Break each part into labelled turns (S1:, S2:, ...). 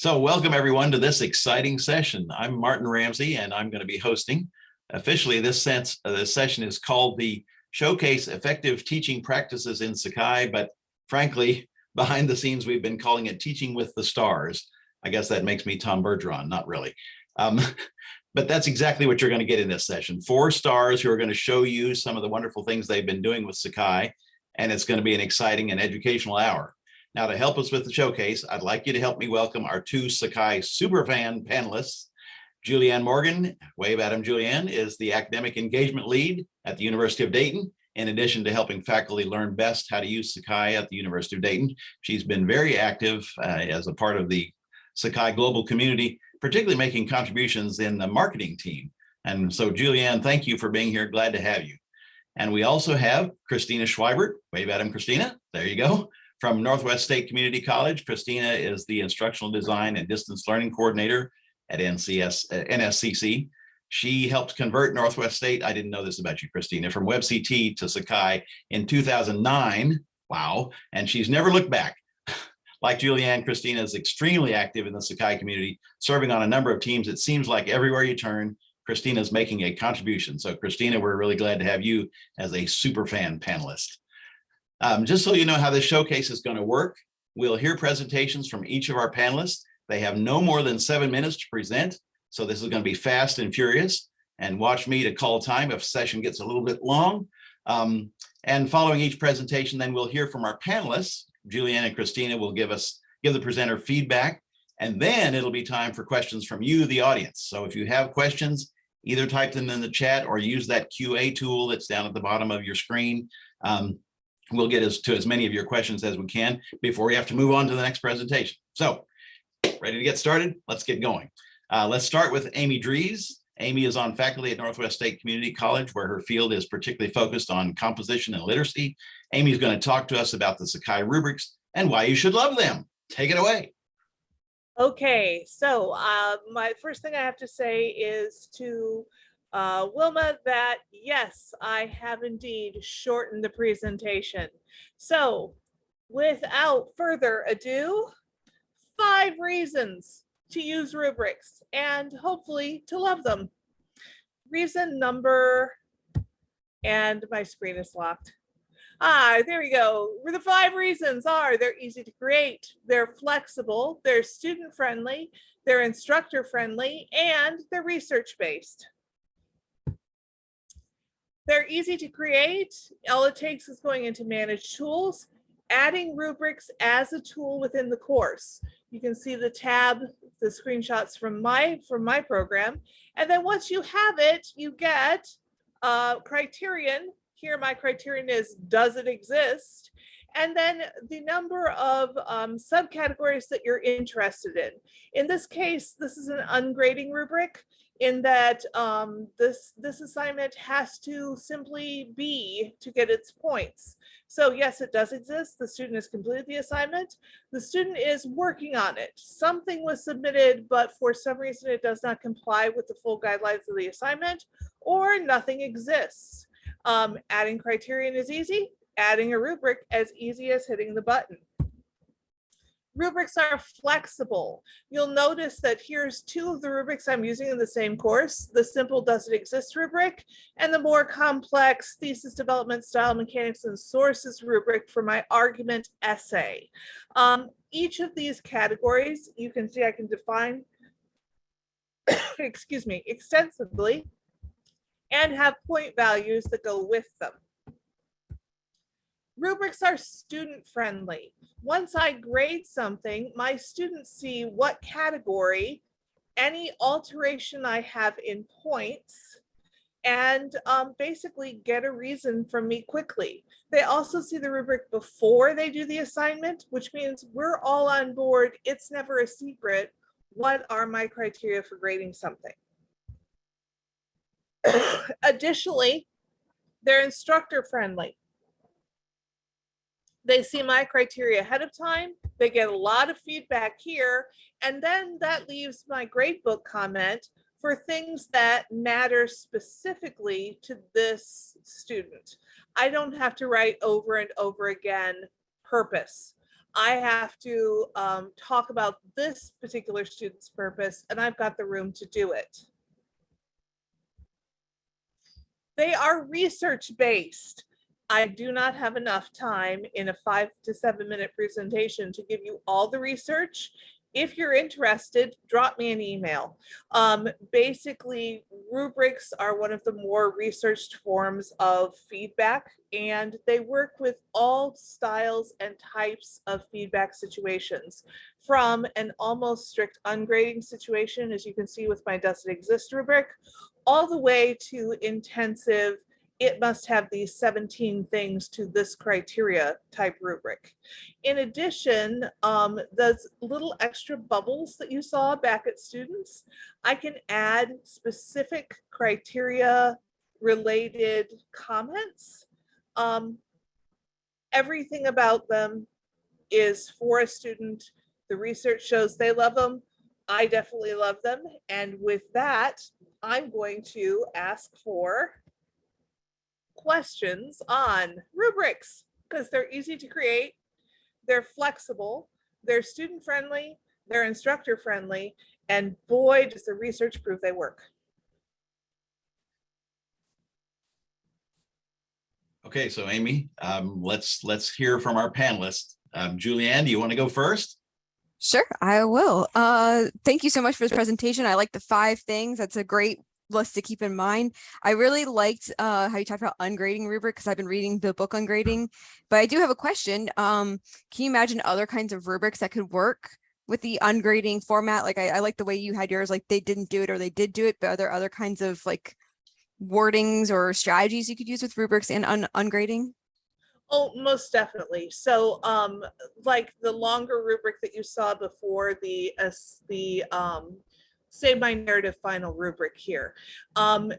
S1: So welcome everyone to this exciting session. I'm Martin Ramsey and I'm going to be hosting. Officially, this sense uh, this session is called the Showcase Effective Teaching Practices in Sakai, but frankly, behind the scenes, we've been calling it Teaching with the Stars. I guess that makes me Tom Bergeron, not really. Um, but that's exactly what you're going to get in this session. Four stars who are going to show you some of the wonderful things they've been doing with Sakai, and it's going to be an exciting and educational hour. Now to help us with the showcase, I'd like you to help me welcome our two Sakai superfan panelists. Julianne Morgan, wave at him, Julianne, is the academic engagement lead at the University of Dayton. In addition to helping faculty learn best how to use Sakai at the University of Dayton, she's been very active uh, as a part of the Sakai global community, particularly making contributions in the marketing team. And so Julianne, thank you for being here. Glad to have you. And we also have Christina Schweibert. Wave at him, Christina. There you go. From Northwest State Community College, Christina is the Instructional Design and Distance Learning Coordinator at NCS, uh, NSCC. She helped convert Northwest State, I didn't know this about you, Christina, from WebCT to Sakai in 2009. Wow. And she's never looked back. Like Julianne, Christina is extremely active in the Sakai community, serving on a number of teams. It seems like everywhere you turn, Christina is making a contribution. So Christina, we're really glad to have you as a super fan panelist. Um, just so you know how this showcase is going to work, we'll hear presentations from each of our panelists. They have no more than seven minutes to present. So this is going to be fast and furious and watch me to call time if session gets a little bit long. Um, and following each presentation, then we'll hear from our panelists. Julianne and Christina will give us, give the presenter feedback, and then it'll be time for questions from you, the audience. So if you have questions, either type them in the chat or use that QA tool that's down at the bottom of your screen. Um, we'll get as to as many of your questions as we can before we have to move on to the next presentation. So ready to get started? Let's get going. Uh, let's start with Amy Dries. Amy is on faculty at Northwest State Community College, where her field is particularly focused on composition and literacy. Amy's going to talk to us about the Sakai rubrics and why you should love them. Take it away.
S2: Okay, so uh, my first thing I have to say is to uh, Wilma that yes, I have indeed shortened the presentation. So without further ado, five reasons to use rubrics and hopefully to love them. Reason number, and my screen is locked. Ah, there we go. The five reasons are they're easy to create, they're flexible, they're student friendly, they're instructor friendly, and they're research based. They're easy to create. All it takes is going into manage tools, adding rubrics as a tool within the course. You can see the tab, the screenshots from my from my program. And then once you have it, you get a criterion. Here my criterion is, does it exist? And then the number of um, subcategories that you're interested in. In this case, this is an ungrading rubric in that um, this, this assignment has to simply be to get its points. So yes, it does exist. The student has completed the assignment. The student is working on it. Something was submitted, but for some reason it does not comply with the full guidelines of the assignment or nothing exists. Um, adding criterion is easy, adding a rubric as easy as hitting the button. Rubrics are flexible. You'll notice that here's two of the rubrics I'm using in the same course, the simple does it exist rubric and the more complex thesis development style mechanics and sources rubric for my argument essay. Um, each of these categories, you can see I can define, excuse me, extensively and have point values that go with them. Rubrics are student friendly. Once I grade something, my students see what category, any alteration I have in points, and um, basically get a reason from me quickly. They also see the rubric before they do the assignment, which means we're all on board. It's never a secret. What are my criteria for grading something? Additionally, they're instructor friendly. They see my criteria ahead of time. They get a lot of feedback here. And then that leaves my gradebook comment for things that matter specifically to this student. I don't have to write over and over again purpose. I have to um, talk about this particular student's purpose and I've got the room to do it. They are research-based. I do not have enough time in a five to seven minute presentation to give you all the research. If you're interested, drop me an email. Um, basically, rubrics are one of the more researched forms of feedback and they work with all styles and types of feedback situations from an almost strict ungrading situation, as you can see with my does it exist rubric, all the way to intensive it must have these 17 things to this criteria type rubric. In addition, um, those little extra bubbles that you saw back at students, I can add specific criteria related comments. Um, everything about them is for a student. The research shows they love them. I definitely love them. And with that, I'm going to ask for questions on rubrics because they're easy to create, they're flexible, they're student friendly, they're instructor friendly, and boy, does the research prove they work.
S1: Okay, so Amy, um, let's, let's hear from our panelists. Um, Julianne, do you want to go first?
S3: Sure, I will. Uh, thank you so much for this presentation. I like the five things. That's a great list to keep in mind. I really liked uh, how you talked about ungrading rubric because I've been reading the book ungrading, but I do have a question. Um, can you imagine other kinds of rubrics that could work with the ungrading format? Like I, I like the way you had yours, like they didn't do it or they did do it, but are there other kinds of like wordings or strategies you could use with rubrics and un ungrading?
S2: Oh, most definitely. So um, like the longer rubric that you saw before the, uh, the um, Save My Narrative final rubric here. Um,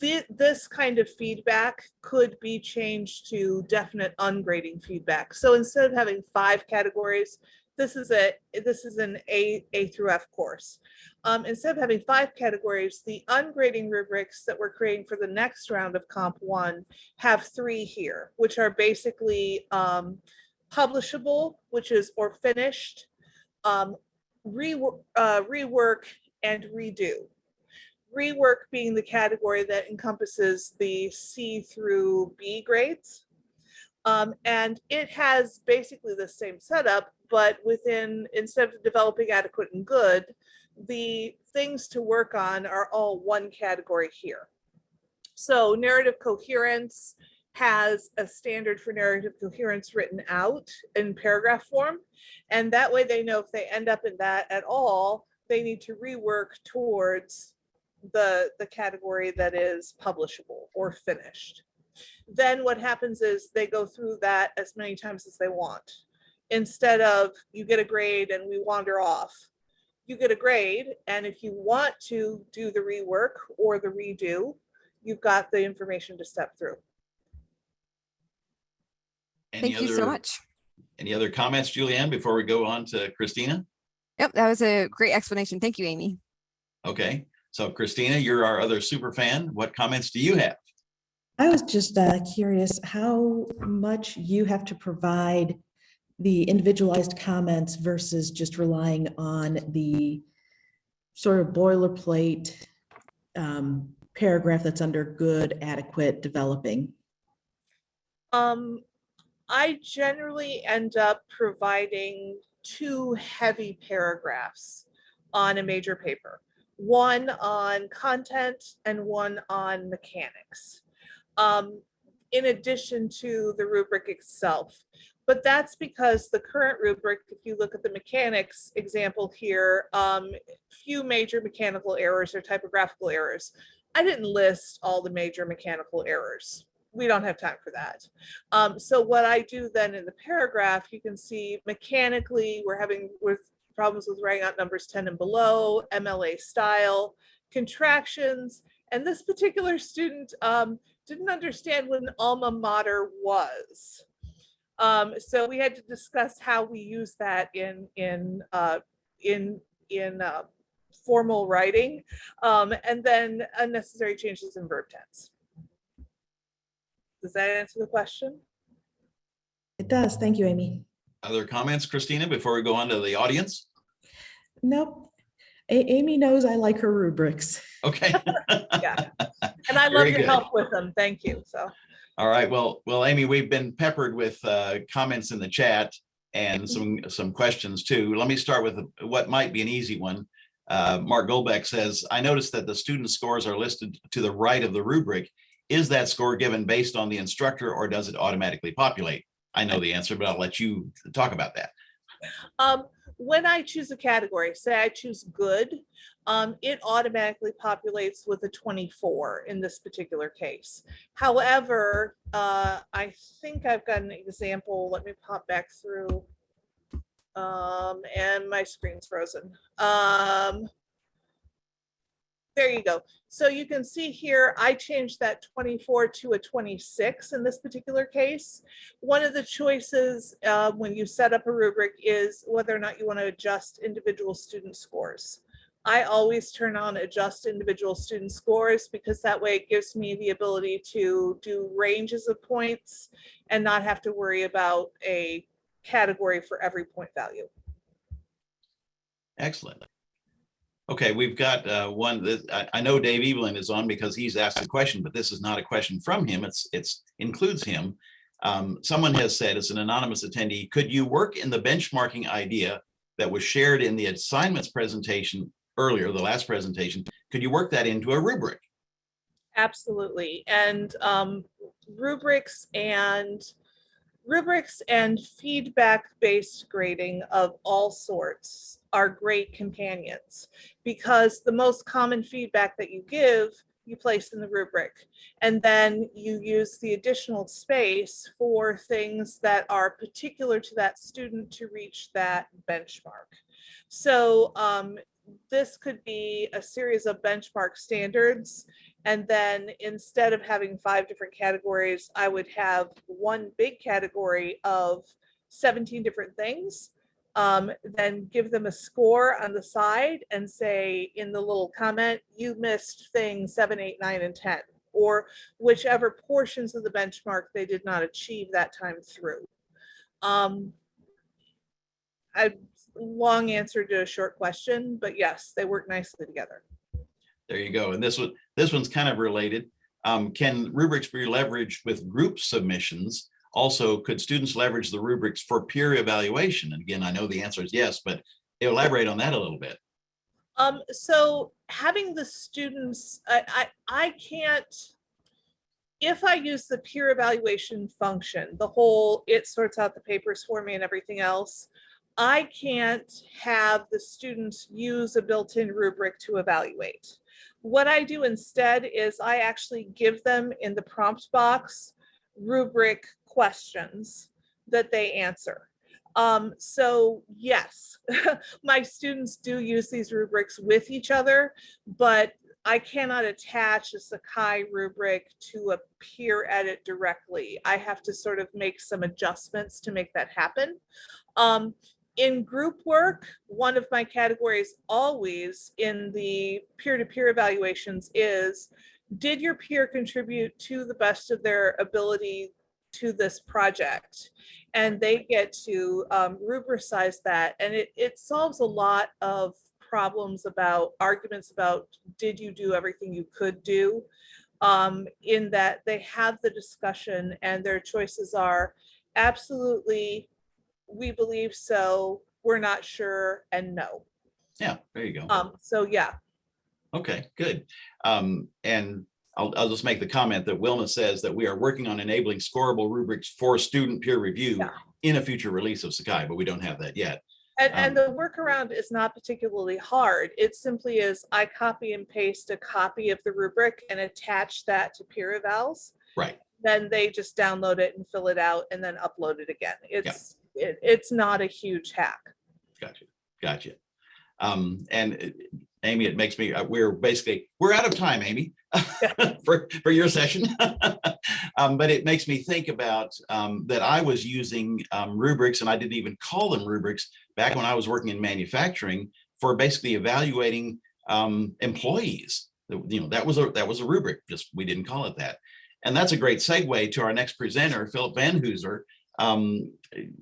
S2: thi- this kind of feedback could be changed to definite ungrading feedback. So instead of having five categories, this is a this is an A A through F course. Um, instead of having five categories, the ungrading rubrics that we're creating for the next round of Comp One have three here, which are basically um, publishable, which is or finished, um, rework, uh, rework, and redo. Rework being the category that encompasses the C through B grades. Um, and it has basically the same setup, but within, instead of developing adequate and good, the things to work on are all one category here. So narrative coherence has a standard for narrative coherence written out in paragraph form. And that way they know if they end up in that at all, they need to rework towards the, the category that is publishable or finished. Then what happens is they go through that as many times as they want. Instead of you get a grade and we wander off, you get a grade. And if you want to do the rework or the redo, you've got the information to step through.
S1: Any
S3: Thank you so much.
S1: Any other comments, Julianne, before we go on to Christina?
S3: Yep, that was a great explanation. Thank you, Amy.
S1: Okay, so Christina, you're our other super fan. What comments do you have?
S4: I was just uh, curious how much you have to provide the individualized comments versus just relying on the sort of boilerplate um, paragraph that's under good, adequate, developing.
S2: Um, I generally end up providing two heavy paragraphs on a major paper. One on content and one on mechanics. Um, in addition to the rubric itself. But that's because the current rubric, if you look at the mechanics example here, um, few major mechanical errors or typographical errors. I didn't list all the major mechanical errors we don't have time for that. Um, so what I do then in the paragraph, you can see mechanically, we're having with problems with writing out numbers 10 and below, MLA style, contractions, and this particular student um, didn't understand what an alma mater was. Um, so we had to discuss how we use that in in uh, in in uh, formal writing, um, and then unnecessary changes in verb tense. Does that answer the question?
S4: It does. Thank you, Amy.
S1: Other comments, Christina, before we go on to the audience?
S4: Nope. A- Amy knows I like her rubrics.
S1: Okay.
S2: Yeah. And I love your
S1: good.
S2: help with them. Thank you. So,
S1: All right, well, well, Amy, we've been peppered with uh, comments in the chat and some, some questions too. Let me start with what might be an easy one. Uh, Mark Golbeck says, I noticed that the student scores are listed to the right of the rubric. Is that score given based on the instructor or does it automatically populate? I know the answer, but I'll let you talk about that.
S2: um, when I choose a category, say I choose good, um, it automatically populates with a twenty-four in this particular case. However, uh, I think I've got an example. Let me pop back through. Um, and my screen's frozen. Um, there you go. So you can see here, I changed that 24 to a 26 in this particular case. One of the choices uh, when you set up a rubric is whether or not you want to adjust individual student scores. I always turn on adjust individual student scores because that way it gives me the ability to do ranges of points and not have to worry about a category for every point value.
S1: Excellent. Okay, we've got uh, one that I, I know Dave Evelyn is on because he's asked a question, but this is not a question from him. It's it's includes him. Um, someone has said, as an anonymous attendee, could you work in the benchmarking idea that was shared in the assignments presentation earlier, the last presentation? Could you work that into a rubric?
S2: Absolutely. And um, rubrics and rubrics and feedback-based grading of all sorts are great companions because the most common feedback that you give, you place in the rubric. And then you use the additional space for things that are particular to that student to reach that benchmark. So um, this could be a series of benchmark standards and then instead of having five different categories, I would have one big category of 17 different things. Um, then give them a score on the side and say in the little comment, you missed thing seven, eight, nine, and 10, or whichever portions of the benchmark they did not achieve that time through. Um, I long answer to a short question, but yes, they work nicely together.
S1: There you go. And this one, this one's kind of related. Um, can rubrics be leveraged with group submissions? Also, could students leverage the rubrics for peer evaluation? And again, I know the answer is yes, but elaborate on that a little bit.
S2: Um, so having the students, I, I, I can't, if I use the peer evaluation function, the whole, it sorts out the papers for me and everything else, I can't have the students use a built-in rubric to evaluate. What I do instead is I actually give them in the prompt box rubric questions that they answer. Um, so yes, my students do use these rubrics with each other, but I cannot attach a Sakai rubric to a peer edit directly. I have to sort of make some adjustments to make that happen. Um, in group work, one of my categories always in the peer-to-peer evaluations is, did your peer contribute to the best of their ability to this project? And they get to um, rubricize that and it, it solves a lot of problems about arguments about, did you do everything you could do? Um, in that they have the discussion and their choices are absolutely we believe so, we're not sure, and no.
S1: Yeah, there you go.
S2: Um, so yeah,
S1: Okay, good. Um, and I'll, I'll just make the comment that Wilma says that we are working on enabling scorable rubrics for student peer review
S2: Yeah.
S1: in a future release of Sakai, but we don't have that yet.
S2: and, and
S1: Um,
S2: the workaround is not particularly hard. It simply is, I copy and paste a copy of the rubric and attach that to peer evals.
S1: Right.
S2: Then they just download it and fill it out and then upload it again. It's, it, it's not a huge hack.
S1: Gotcha, gotcha. Um, and uh, Amy, it makes me, uh, we're basically, we're out of time, Amy, for, for your session. Um, but it makes me think about, um, that I was using, um, rubrics and I didn't even call them rubrics back when I was working in manufacturing for basically evaluating, um, employees. You know, that was a, that was a rubric, just we didn't call it that. And that's a great segue to our next presenter, Philip Van Hooser, Um,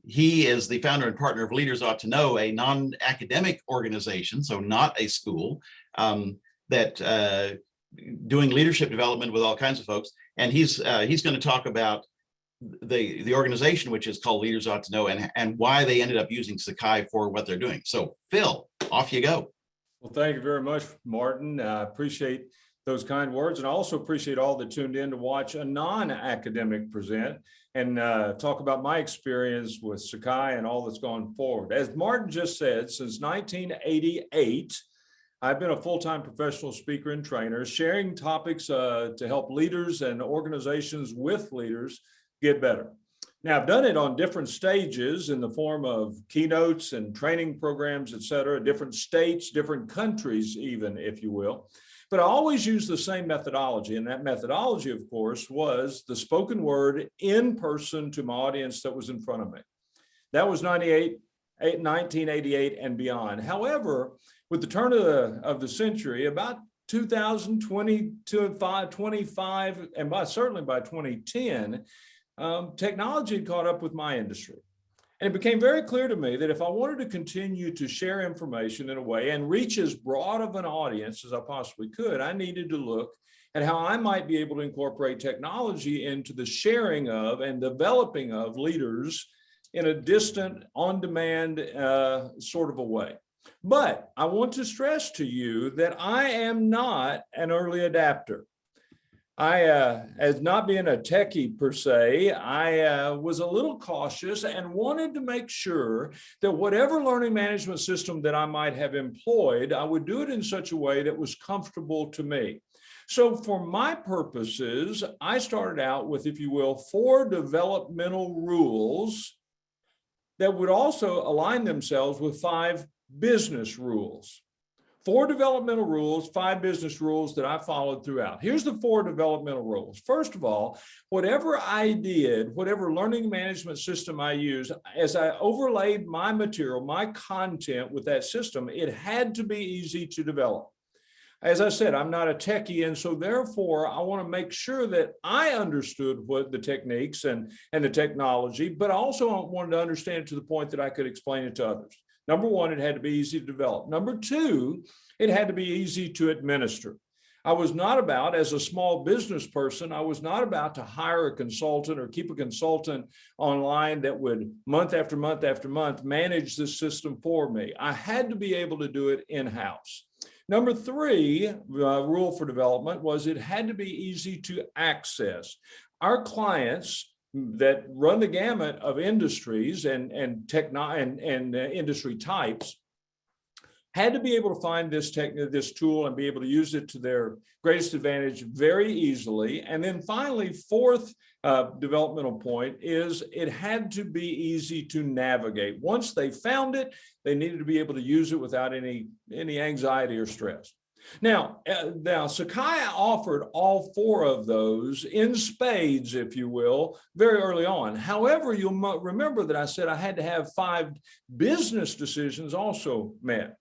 S1: he is the founder and partner of Leaders Ought to Know, a non-academic organization, so not a school, um, that uh, doing leadership development with all kinds of folks. And he's uh, he's going to talk about the the organization, which is called Leaders Ought to Know, and and why they ended up using Sakai for what they're doing. So Phil, off you go.
S5: Well, thank you very much, Martin. I appreciate those kind words and I also appreciate all that tuned in to watch a non-academic present and uh, talk about my experience with Sakai and all that's gone forward. As Martin just said, since 1988, I've been a full-time professional speaker and trainer, sharing topics uh, to help leaders and organizations with leaders get better. Now, I've done it on different stages in the form of keynotes and training programs, et cetera, different states, different countries even, if you will. But I always use the same methodology. And that methodology, of course, was the spoken word in person to my audience that was in front of me. That was 98, 1988 and beyond. However, with the turn of the, of the century, about 2020 to 25, and by certainly by 2010, um, technology had caught up with my industry. And it became very clear to me that if I wanted to continue to share information in a way and reach as broad of an audience as I possibly could, I needed to look at how I might be able to incorporate technology into the sharing of and developing of leaders in a distant, on-demand uh, sort of a way. But I want to stress to you that I am not an early adapter. I, uh, as not being a techie per se, I uh, was a little cautious and wanted to make sure that whatever learning management system that I might have employed, I would do it in such a way that was comfortable to me. So for my purposes, I started out with, if you will, four developmental rules that would also align themselves with five business rules four developmental rules, five business rules that I followed throughout. Here's the four developmental rules. First of all, whatever I did, whatever learning management system I used, as I overlaid my material, my content with that system, it had to be easy to develop. As I said, I'm not a techie, and so therefore I want to make sure that I understood what the techniques and, and the technology, but I also wanted to understand it to the point that I could explain it to others. Number one, it had to be easy to develop. Number two, it had to be easy to administer. I was not about, as a small business person, I was not about to hire a consultant or keep a consultant online that would month after month after month manage this system for me. I had to be able to do it in-house. Number three uh, rule for development was it had to be easy to access. Our clients that run the gamut of industries and and techno and, and uh, industry types had to be able to find this this tool and be able to use it to their greatest advantage very easily. And then finally fourth uh, developmental point is it had to be easy to navigate. Once they found it they needed to be able to use it without any any anxiety or stress now, uh, now Sakai offered all four of those in spades, if you will, very early on. However, you'll remember that I said I had to have five business decisions also met.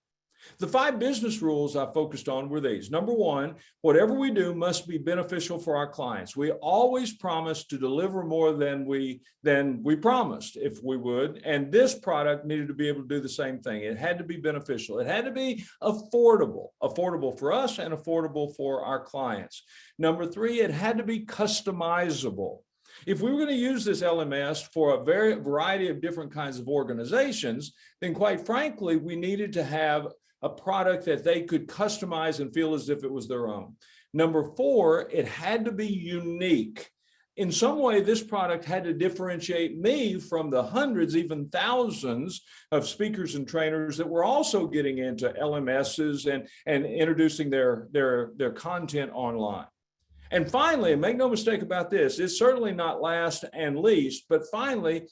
S5: The five business rules I focused on were these. Number one, whatever we do must be beneficial for our clients. We always promise to deliver more than we than we promised if we would. And this product needed to be able to do the same thing. It had to be beneficial. It had to be affordable, affordable for us and affordable for our clients. Number three, it had to be customizable. If we were going to use this LMS for a very variety of different kinds of organizations, then quite frankly, we needed to have a product that they could customize and feel as if it was their own. Number four, it had to be unique. In some way, this product had to differentiate me from the hundreds, even thousands of speakers and trainers that were also getting into LMSs and, and introducing their, their, their content online. And finally, make no mistake about this, it's certainly not last and least, but finally,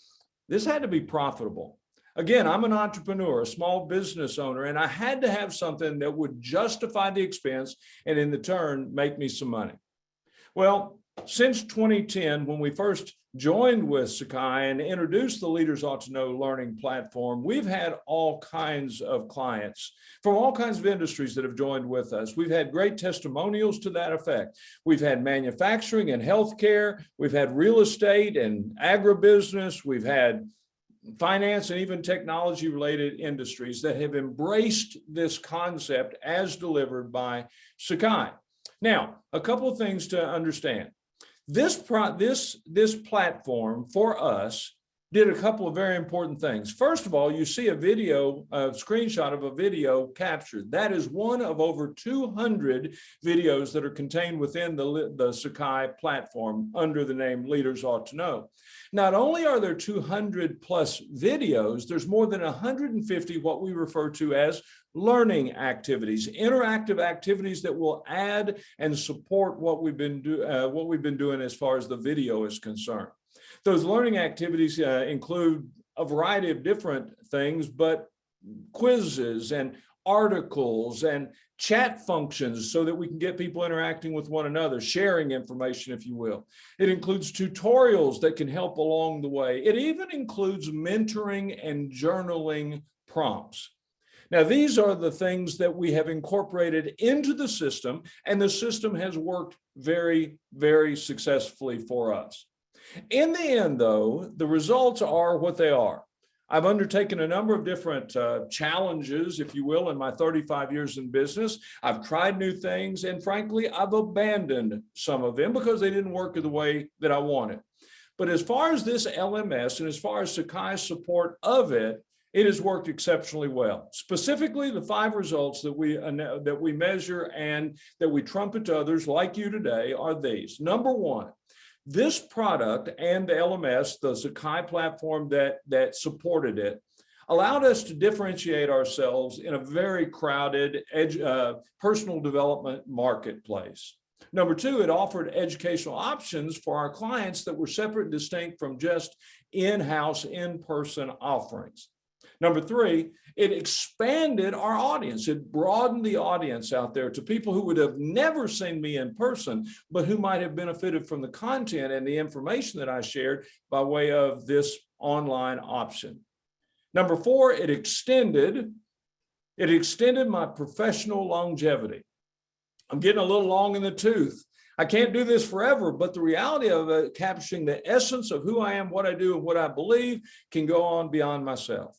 S5: this had to be profitable. Again, I'm an entrepreneur, a small business owner, and I had to have something that would justify the expense and in the turn make me some money. Well, since 2010, when we first joined with Sakai and introduced the Leaders Ought to Know learning platform, we've had all kinds of clients from all kinds of industries that have joined with us. We've had great testimonials to that effect. We've had manufacturing and healthcare. We've had real estate and agribusiness. We've had finance and even technology related industries that have embraced this concept as delivered by Sakai. Now, a couple of things to understand. This pro this this platform for us did a couple of very important things. First of all, you see a video, a screenshot of a video captured. That is one of over 200 videos that are contained within the, the Sakai platform under the name Leaders Ought to Know. Not only are there 200 plus videos, there's more than 150 what we refer to as learning activities, interactive activities that will add and support what we've been do, uh, what we've been doing as far as the video is concerned. Those learning activities uh, include a variety of different things, but quizzes and articles and chat functions so that we can get people interacting with one another, sharing information, if you will. It includes tutorials that can help along the way. It even includes mentoring and journaling prompts. Now, these are the things that we have incorporated into the system, and the system has worked very, very successfully for us. In the end, though, the results are what they are. I've undertaken a number of different uh, challenges, if you will, in my 35 years in business. I've tried new things, and frankly, I've abandoned some of them because they didn't work the way that I wanted. But as far as this LMS and as far as Sakai's support of it, it has worked exceptionally well. Specifically, the five results that we that we measure and that we trumpet to others like you today are these. Number one, this product and the LMS, the Sakai platform that, that supported it, allowed us to differentiate ourselves in a very crowded uh, personal development marketplace. Number two, it offered educational options for our clients that were separate and distinct from just in-house, in-person offerings. Number three, it expanded our audience. It broadened the audience out there to people who would have never seen me in person, but who might have benefited from the content and the information that I shared by way of this online option. Number four, it extended, it extended my professional longevity. I'm getting a little long in the tooth. I can't do this forever, but the reality of it, capturing the essence of who I am, what I do, and what I believe can go on beyond myself.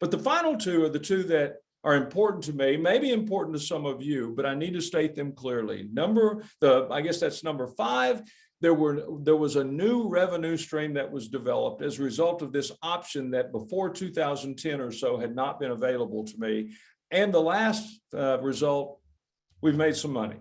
S5: But the final two are the two that are important to me, maybe important to some of you, but I need to state them clearly. Number, the I guess that's number five, there were there was a new revenue stream that was developed as a result of this option that before 2010 or so had not been available to me. And the last uh, result, we've made some money.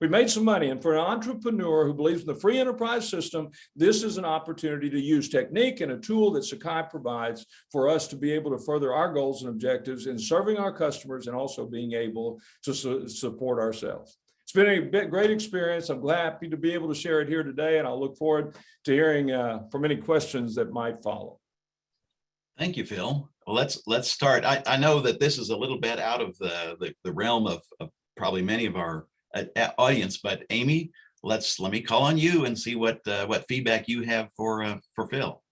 S5: We made some money. And for an entrepreneur who believes in the free enterprise system, this is an opportunity to use technique and a tool that Sakai provides for us to be able to further our goals and objectives in serving our customers and also being able to su support ourselves. It's been a bit great experience. I'm happy to be able to share it here today, and I'll look forward to hearing uh, from any questions that might follow.
S1: Thank you, Phil. Well, let's let's start. I, I know that this is a little bit out of the, the, the realm of, of probably many of our audience, but Amy, let's let me call on you and see what uh, what feedback you have for uh, for Phil.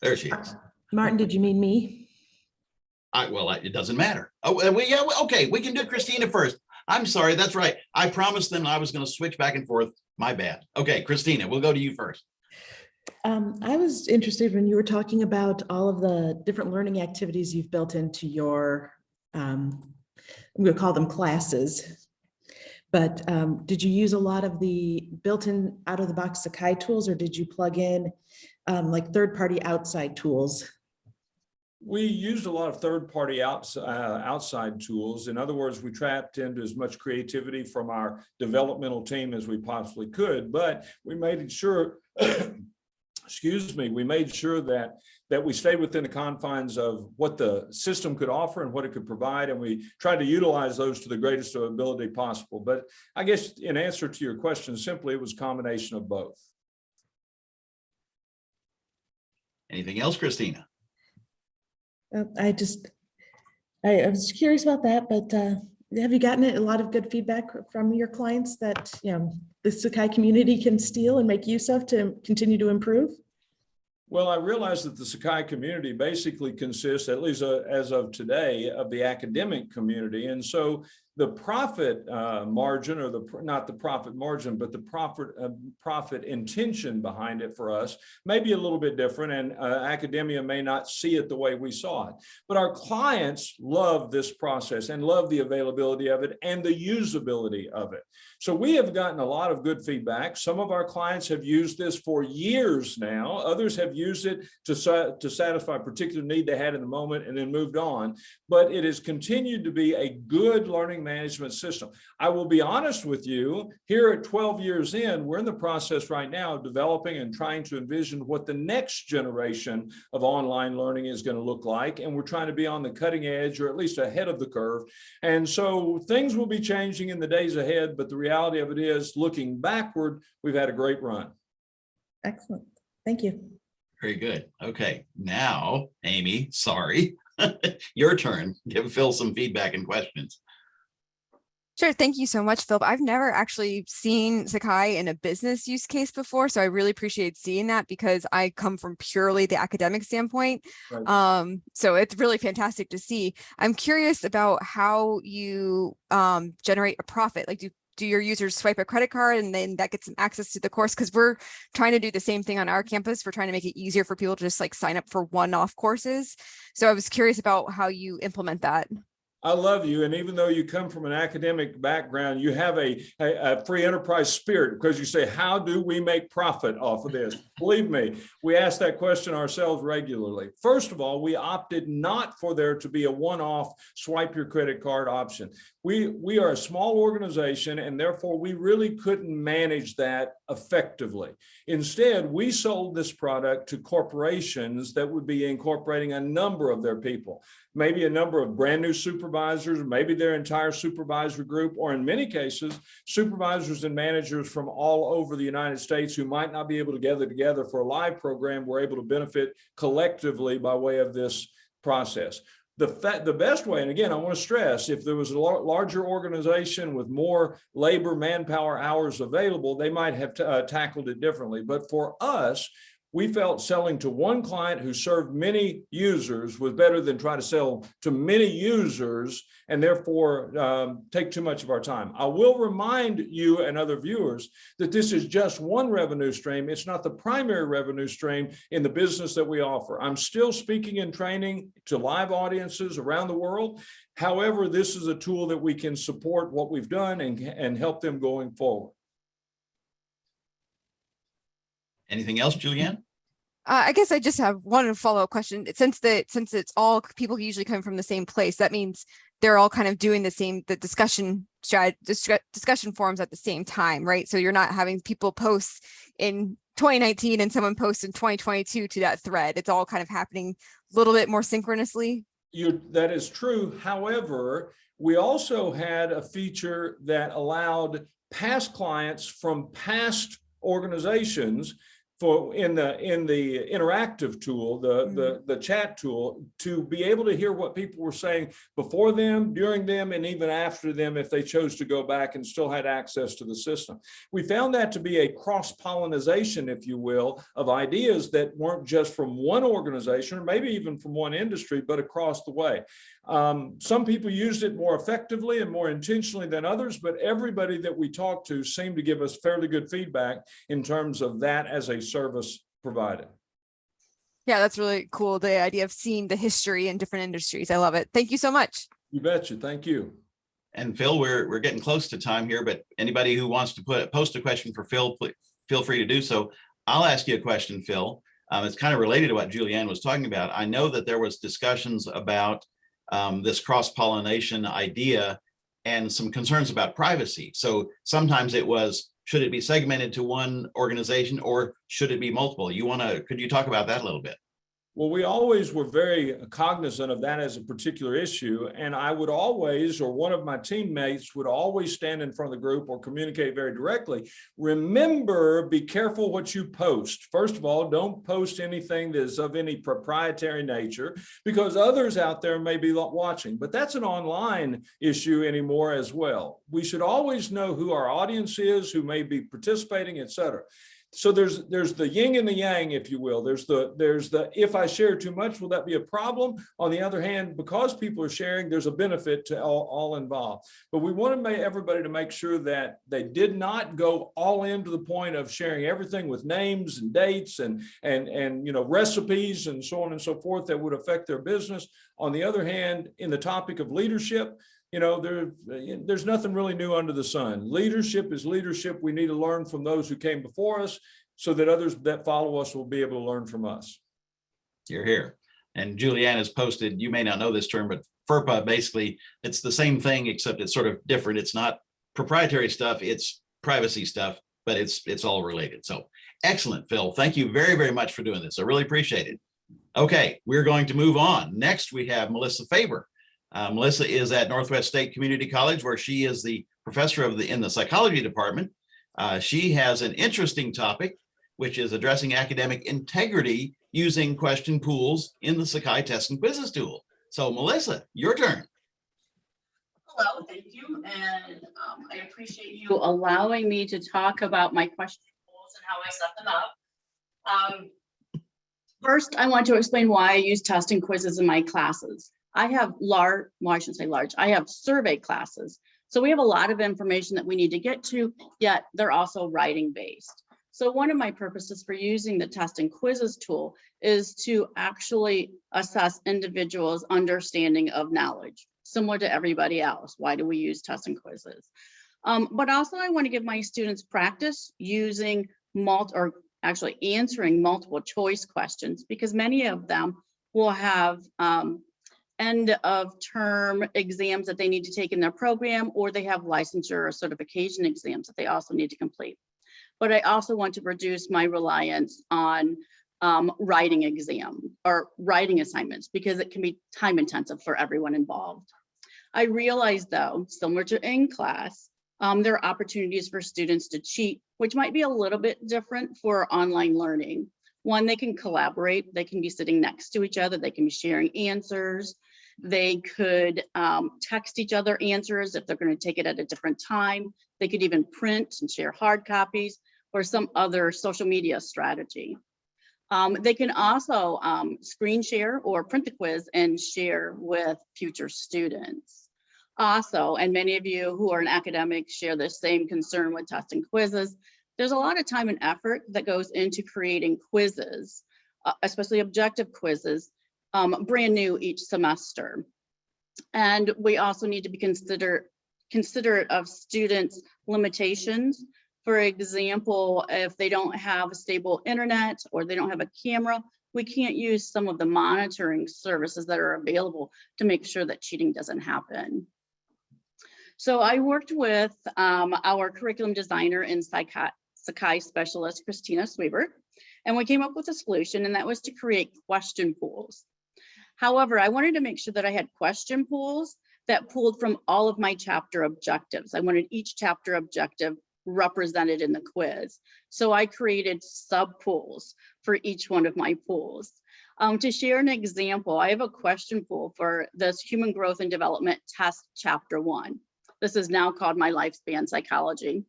S1: There she is.
S4: Martin, did you mean me?
S1: I, well, it doesn't matter. Oh, uh, we, yeah, well, okay, we can do Christina first. I'm sorry, that's right. I promised them I was going to switch back and forth. My bad. Okay, Christina, we'll go to you first.
S4: Um, I was interested when you were talking about all of the different learning activities you've built into your, um, I'm going to call them classes. But um, did you use a lot of the built-in out-of-the-box Sakai tools, or did you plug in um, like third-party outside tools?
S5: We used a lot of third-party outs, uh, outside tools. In other words, we trapped into as much creativity from our developmental team as we possibly could, but we made sure excuse me, we made sure that that we stayed within the confines of what the system could offer and what it could provide, and we tried to utilize those to the greatest ability possible. But I guess in answer to your question, simply it was a combination of both.
S1: Anything else, Christina?
S4: Uh, I just, I, I was curious about that, but uh, have you gotten a lot of good feedback from your clients that, you know, the Sakai community can steal and make use of to continue to improve?
S5: Well, I realize that the Sakai community basically consists, at least uh, as of today, of the academic community. And so the profit uh, margin or the, not the profit margin, but the profit, uh, profit intention behind it for us may be a little bit different and uh, academia may not see it the way we saw it. But our clients love this process and love the availability of it and the usability of it. So we have gotten a lot of good feedback. Some of our clients have used this for years now. Others have used it to, sa- to satisfy a particular need they had in the moment and then moved on. But it has continued to be a good learning management system. I will be honest with you, here at 12 years in, we're in the process right now of developing and trying to envision what the next generation of online learning is going to look like. And we're trying to be on the cutting edge or at least ahead of the curve. And so things will be changing in the days ahead, but the reality of it is looking backward, we've had a great run.
S4: Excellent. Thank you.
S1: Very good. Okay, now, Amy, sorry. Your turn. Give Phil some feedback and questions.
S3: Sure. Thank you so much, Philip. I've never actually seen Sakai in a business use case before, so I really appreciate seeing that because I come from purely the academic standpoint.
S5: Right.
S3: Um, so it's really fantastic to see. I'm curious about how you um, generate a profit. Like, do do your users swipe a credit card and then that gets them access to the course? Because we're trying to do the same thing on our campus. We're trying to make it easier for people to just like sign up for one-off courses. So I was curious about how you implement that.
S5: I love you. And even though you come from an academic background, you have a, a, a free enterprise spirit because you say, how do we make profit off of this? Believe me, we ask that question ourselves regularly. First of all, we opted not for there to be a one-off swipe your credit card option. We, we are a small organization and therefore we really couldn't manage that effectively. Instead, we sold this product to corporations that would be incorporating a number of their people maybe a number of brand new supervisors, maybe their entire supervisor group, or in many cases, supervisors and managers from all over the United States who might not be able to gather together for a live program were able to benefit collectively by way of this process. The, the best way, and again, I want to stress, if there was a larger organization with more labor manpower hours available, they might have uh, tackled it differently. But for us, we felt selling to one client who served many users was better than trying to sell to many users and therefore um, take too much of our time. I will remind you and other viewers that this is just one revenue stream. It's not the primary revenue stream in the business that we offer. I'm still speaking and training to live audiences around the world. However, this is a tool that we can support what we've done and, and help them going forward.
S1: Anything else, Julianne?
S3: Uh, I guess I just have one follow-up question. Since the since it's all people usually come from the same place, that means they're all kind of doing the same the discussion strat discussion forums at the same time, right? So you're not having people post in 2019 and someone posts in 2022 to that thread. It's all kind of happening a little bit more synchronously.
S5: You, that is true. However, we also had a feature that allowed past clients from past organizations for in the in the interactive tool, the the the chat tool, to be able to hear what people were saying before them, during them, and even after them, if they chose to go back and still had access to the system. We found that to be a cross pollination, if you will, of ideas that weren't just from one organization or maybe even from one industry, but across the way. Um, some people used it more effectively and more intentionally than others, but everybody that we talked to seemed to give us fairly good feedback in terms of that as a service provided.
S3: Yeah, that's really cool. The idea of seeing the history in different industries. I love it. Thank you so much.
S5: You betcha. Thank you.
S1: And Phil, we're, we're getting close to time here, but anybody who wants to put, post a question for Phil, pl- feel free to do so. I'll ask you a question, Phil. Um, it's kind of related to what Julianne was talking about. I know that there was discussions about um, this cross-pollination idea and some concerns about privacy. So sometimes it was, should it be segmented to one organization or should it be multiple? You want to, could you talk about that a little bit?
S5: Well, we always were very cognizant of that as a particular issue. And I would always, or one of my teammates would always stand in front of the group or communicate very directly. Remember, be careful what you post. First of all, don't post anything that is of any proprietary nature because others out there may be watching, but that's an online issue anymore as well. We should always know who our audience is, who may be participating, et cetera. So there's there's the yin and the yang, if you will. There's the there's the if I share too much, will that be a problem? On the other hand, because people are sharing, there's a benefit to all, all involved. But we want to make everybody to make sure that they did not go all in to the point of sharing everything with names and dates and and and you know recipes and so on and so forth that would affect their business. On the other hand, in the topic of leadership, you know, there, there's nothing really new under the sun. Leadership is leadership. We need to learn from those who came before us so that others that follow us will be able to learn from us.
S1: You're here. And Julianne has posted, you may not know this term, but FERPA, basically, it's the same thing, except it's sort of different. It's not proprietary stuff, it's privacy stuff, but it's, it's all related. So excellent, Phil. Thank you very, very much for doing this. I really appreciate it. Okay, we're going to move on. Next, we have Melissa Faber. Uh, Melissa is at Northwest State Community College, where she is the professor of the, in the psychology department. Uh, she has an interesting topic, which is addressing academic integrity using question pools in the Sakai test and quizzes tool. So Melissa, your turn.
S6: Hello, thank you, and um, I appreciate you allowing me to talk about my question pools and how I set them up. Um, First, I want to explain why I use test and quizzes in my classes. I have large, well, I shouldn't say large, I have survey classes. So we have a lot of information that we need to get to, yet they're also writing based. So one of my purposes for using the test and quizzes tool is to actually assess individuals' understanding of knowledge, similar to everybody else. Why do we use tests and quizzes? Um, but also I want to give my students practice using multi or actually answering multiple choice questions because many of them will have um, end of term exams that they need to take in their program, or they have licensure or certification exams that they also need to complete. But I also want to reduce my reliance on um, writing exam or writing assignments because it can be time intensive for everyone involved. I realize though, similar to in class, um, there are opportunities for students to cheat, which might be a little bit different for online learning. One, they can collaborate, they can be sitting next to each other, they can be sharing answers. They could um, text each other answers if they're going to take it at a different time. They could even print and share hard copies or some other social media strategy. Um, they can also um, screen share or print the quiz and share with future students. Also, and many of you who are in academics share the same concern with testing quizzes, there's a lot of time and effort that goes into creating quizzes, uh, especially objective quizzes, um, brand new each semester. And we also need to be consider, considerate of students' limitations. For example, if they don't have a stable internet or they don't have a camera, we can't use some of the monitoring services that are available to make sure that cheating doesn't happen. So I worked with um, our curriculum designer and Sakai, specialist, Christina Sweber, and we came up with a solution and that was to create question pools. However, I wanted to make sure that I had question pools that pulled from all of my chapter objectives. I wanted each chapter objective represented in the quiz. So I created sub pools for each one of my pools. Um, to share an example, I have a question pool for this human growth and development test chapter one. This is now called my lifespan psychology.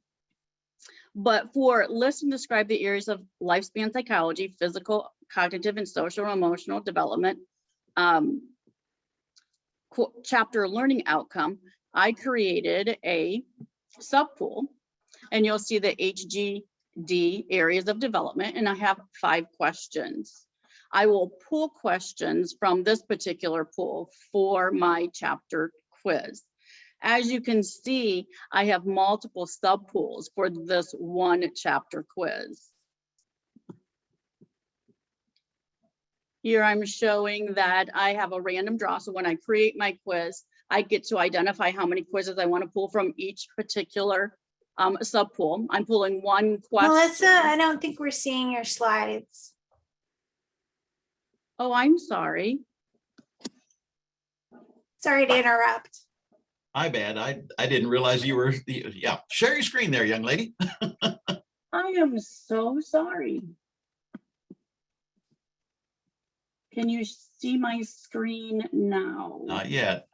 S6: But for list and describe the areas of lifespan psychology, physical, cognitive, and social and emotional development, um, chapter learning outcome, I created a subpool and you'll see the HGD areas of development and I have five questions. I will pull questions from this particular pool for my chapter quiz. As you can see, I have multiple subpools for this one chapter quiz. Here I'm showing that I have a random draw. So when I create my quiz, I get to identify how many quizzes I want to pull from each particular um, subpool. I'm pulling one question.
S7: Melissa, I don't think we're seeing your slides.
S6: Oh, I'm sorry.
S7: Sorry to interrupt.
S1: I bad. I, I didn't realize you were, yeah, share your screen there, young lady.
S6: I am so sorry. Can you see my screen now?
S1: Not yet.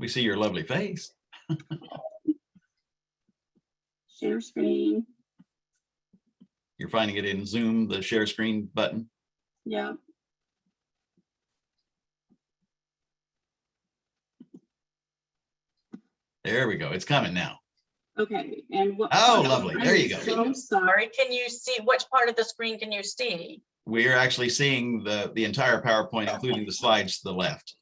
S1: We see your lovely face.
S6: Share screen.
S1: You're finding it in Zoom, the share screen button.
S6: Yeah.
S1: There we go. It's coming now.
S6: Okay, and what?
S1: Oh, lovely. There you go.
S6: I'm
S1: go.
S6: So sorry. Can you see, which part of the screen can you see?
S1: We're actually seeing the, the entire PowerPoint, including the slides to the left.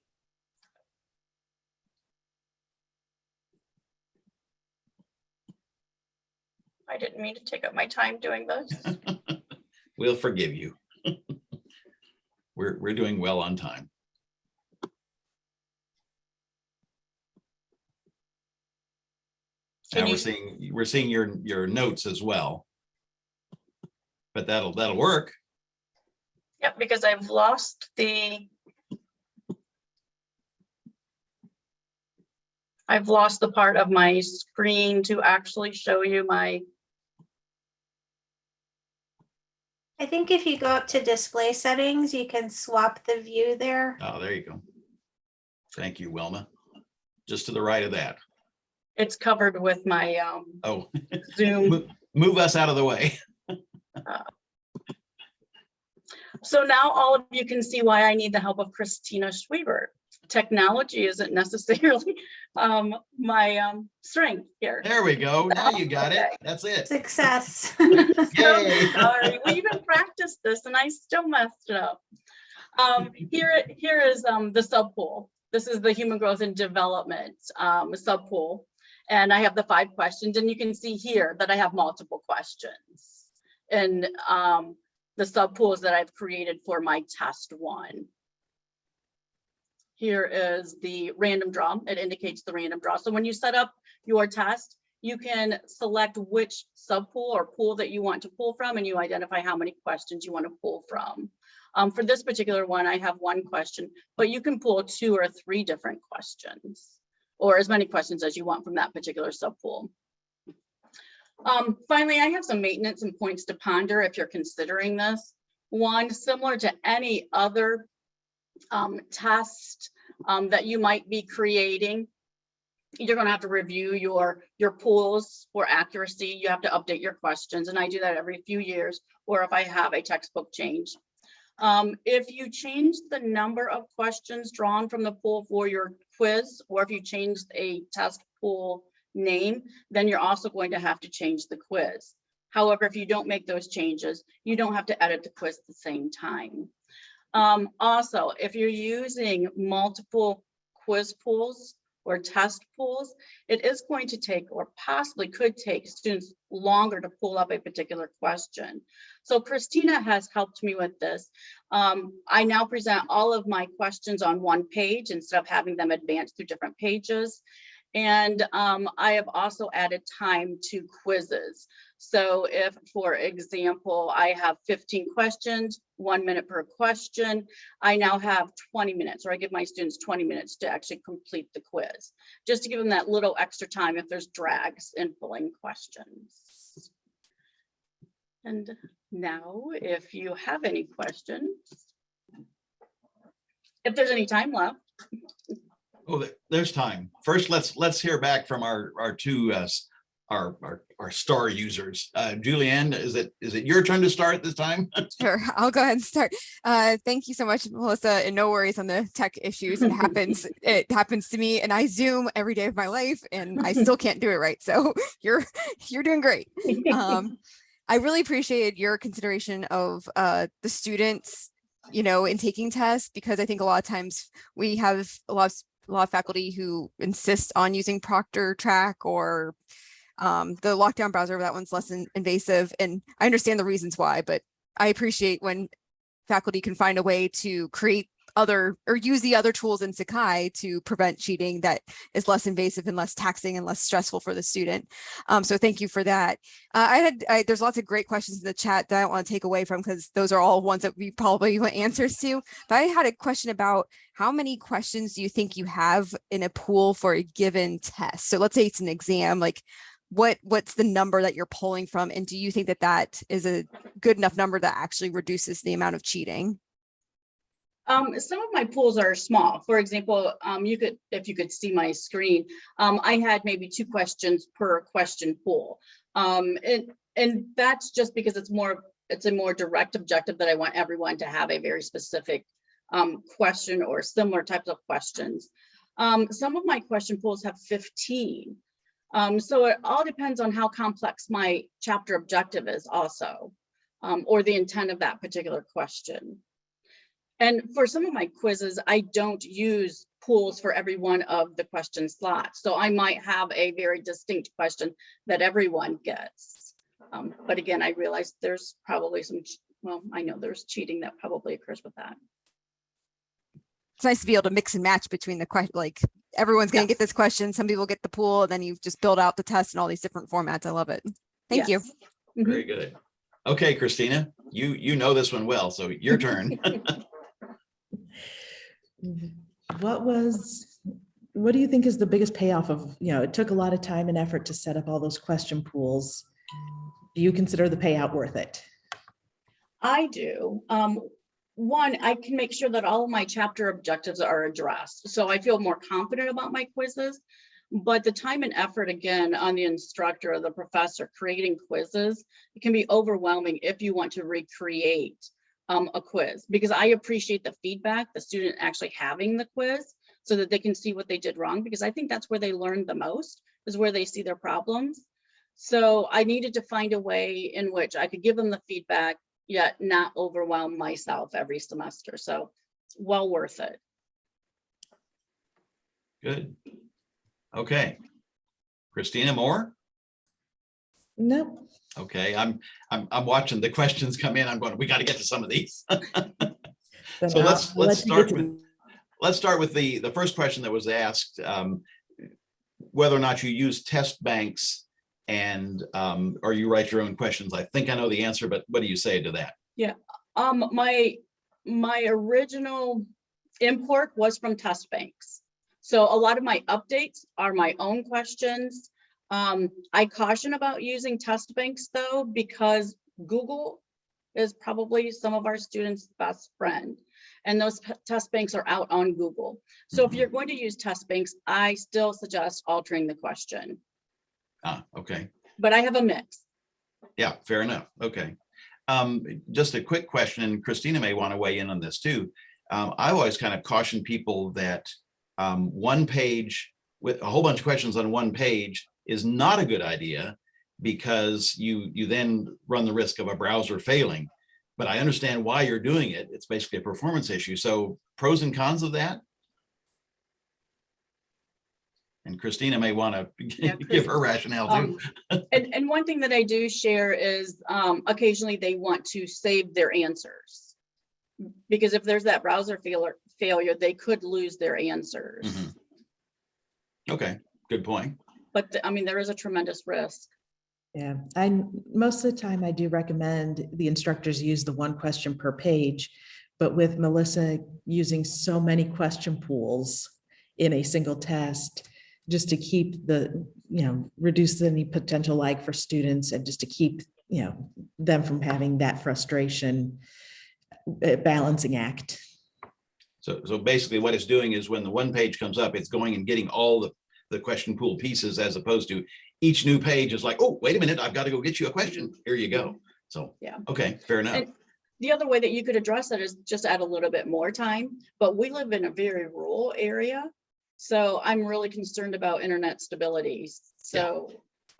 S6: I didn't mean to take up my time doing this.
S1: We'll forgive you. We're, we're doing well on time.
S6: Can
S1: Now we're
S6: you-
S1: seeing, we're seeing your, your notes as well. But that'll, that'll work.
S6: Yep, because I've lost the. I've lost the part of my screen to actually show you my,
S7: I think if you go up to display settings, you can swap the view there.
S1: Oh, there you go. Thank you, Wilma. Just to the right of that.
S6: It's covered with my um
S1: Oh,
S6: Zoom.
S1: mo- move us out of the way.
S6: So now all of you can see why I need the help of Christina Schweber. Technology isn't necessarily um my um strength here.
S1: There we go. Now you got it.
S6: Okay.
S1: That's it.
S7: Success.
S6: So
S1: Yay.
S6: sorry, we even practiced this and I still messed it up. Um, here, here is um the subpool. This is the human growth and development um subpool. And I have the five questions and you can see here that I have multiple questions. And um the subpools that I've created for my test one. Here is the random draw. It indicates the random draw. So when you set up your test, you can select which subpool or pool that you want to pull from and you identify how many questions you want to pull from. Um, for this particular one, I have one question, but you can pull two or three different questions or as many questions as you want from that particular subpool. Um, finally, I have some maintenance and points to ponder if you're considering this. One, similar to any other um, test um, that you might be creating, you're gonna have to review your, your pools for accuracy. You have to update your questions, and I do that every few years, or if I have a textbook change. Um, if you change the number of questions drawn from the pool for your quiz, or if you changed a test pool name, then you're also going to have to change the quiz. However, if you don't make those changes, you don't have to edit the quiz at the same time. Um, also, if you're using multiple quiz pools or test pools, it is going to take or possibly could take students longer to pull up a particular question. So Christina has helped me with this. Um, I now present all of my questions on one page instead of having them advance through different pages. And um, I have also added time to quizzes. So if, for example, I have 15 questions, one minute per question, I now have 20 minutes, or I give my students 20 minutes to actually complete the quiz, just to give them that little extra time if there's drags in pulling questions. And now, if you have any questions, if there's any time left,
S1: Oh, there's time. First, let's, let's hear back from our, our two, uh, our, our, our star users. Uh, Julianne, is it, is it your turn to start this time?
S3: Sure, I'll go ahead and start. Uh, thank you so much, Melissa, and no worries on the tech issues. It happens, it happens to me and I Zoom every day of my life and I still can't do it right. So you're, you're doing great. Um, I really appreciate your consideration of uh, the students, you know, in taking tests, because I think a lot of times we have a lot of, a lot of faculty who insist on using Proctortrack or um, the lockdown browser, that one's less in- invasive. And I understand the reasons why, but I appreciate when faculty can find a way to create other or use the other tools in Sakai to prevent cheating that is less invasive and less taxing and less stressful for the student. Um, so thank you for that. Uh, I had, I, there's lots of great questions in the chat that I don't want to take away from because those are all ones that we probably want answers to. But I had a question about how many questions do you think you have in a pool for a given test? So let's say it's an exam, like what what's the number that you're pulling from? And do you think that that is a good enough number that actually reduces the amount of cheating?
S6: Um, some of my pools are small. For example, um, you could, if you could see my screen, um, I had maybe two questions per question pool. Um, and, and that's just because it's more, it's a more direct objective that I want everyone to have a very specific um, question or similar types of questions. Um, some of my question pools have 15. Um, so it all depends on how complex my chapter objective is also, um, or the intent of that particular question. And for some of my quizzes, I don't use pools for every one of the question slots. So I might have a very distinct question that everyone gets. Um, but again, I realize there's probably some, well, I know there's cheating that probably occurs with that.
S3: It's nice to be able to mix and match between the like everyone's gonna
S6: Yes.
S3: get this question. Some people get the pool, and then you just build out the test in all these different formats. I love it. Thank you.
S6: Yes. Mhm.
S1: Very good. Okay, Christina, you, you know this one well, so your turn.
S4: What was, what do you think is the biggest payoff of, you know, it took a lot of time and effort to set up all those question pools. Do you consider the payout worth it?
S6: I do. Um, one, I can make sure that all of my chapter objectives are addressed. So I feel more confident about my quizzes. But the time and effort, again, on the instructor or the professor creating quizzes, it can be overwhelming if you want to recreate um, a quiz. Because I appreciate the feedback, the student actually having the quiz so that they can see what they did wrong. Because I think that's where they learn the most, is where they see their problems. So I needed to find a way in which I could give them the feedback, yet not overwhelm myself every semester. So well worth it.
S1: Good. Okay. Christina Moore?
S4: Nope.
S1: Okay, I'm, I'm, I'm watching the questions come in. I'm going, we got to get to some of these. So
S4: I'll-
S1: let's, let's
S4: let you
S1: start with, let's start with the, the first question that was asked. um, Whether or not you use test banks and, um, or you write your own questions. I think I know the answer, but what do you say to that?
S6: Yeah, um, my, my original import was from test banks. So a lot of my updates are my own questions. Um, I caution about using test banks though, because Google is probably some of our students' best friend. And those test banks are out on Google. So if
S1: Mhm.
S6: you're going to use test banks, I still suggest altering the question,
S1: Ah, okay.
S6: but I have a mix.
S1: Yeah, fair enough. Okay. Um, just a quick question, and Christina may want to weigh in on this too. Um, I always kind of caution people that um, one page with a whole bunch of questions on one page is not a good idea because you you then run the risk of a browser failing. But I understand why you're doing it. It's basically a performance issue. So pros and cons of that? And Christina may want to
S6: Yeah,
S1: give her rationale too.
S6: Um, And, and one thing that I do share is um, occasionally they want to save their answers. Because if there's that browser failure, failure, they could lose their answers.
S1: Mhm. Okay, good point.
S6: But th- I mean, there is a tremendous risk.
S4: Yeah, I, most of the time I do recommend the instructors use the one question per page. But with Melissa using so many question pools in a single test, just to keep the, you know, reduce any potential lag for students and just to keep, you know, them from having that frustration, uh, balancing act.
S1: So, so basically what it's doing is when the one page comes up, it's going and getting all the, the question pool pieces as opposed to each new page is like, oh, wait a minute, I've got to go get you a question. Here you go. So,
S6: Yeah.
S1: okay, fair enough.
S6: And the other way that you could address that is just add a little bit more time, but we live in a very rural area. So I'm really concerned about internet stability. So,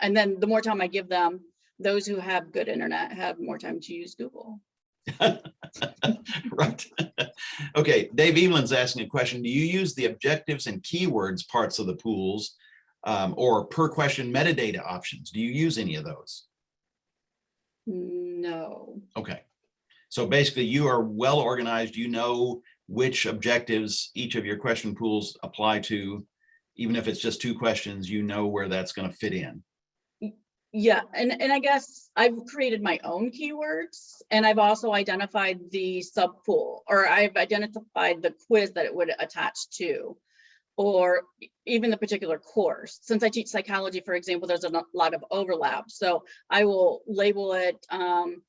S6: and then the more time I give them, those who have good internet have more time to use Google.
S1: Right. Okay, Dave Evelyn's asking a question. Do you use the objectives and keywords parts of the pools um, or per question metadata options? Do you use any of those?
S6: No,
S1: Okay. So basically you are well organized. You know which objectives each of your question pools apply to. Even if it's just two questions, you know where that's going to fit in.
S6: Yeah, and, and I guess I've created my own keywords and I've also identified the sub pool or I've identified the quiz that it would attach to. Or even the particular course. Since I teach psychology, for example, there's a lot of overlap. So I will label it um,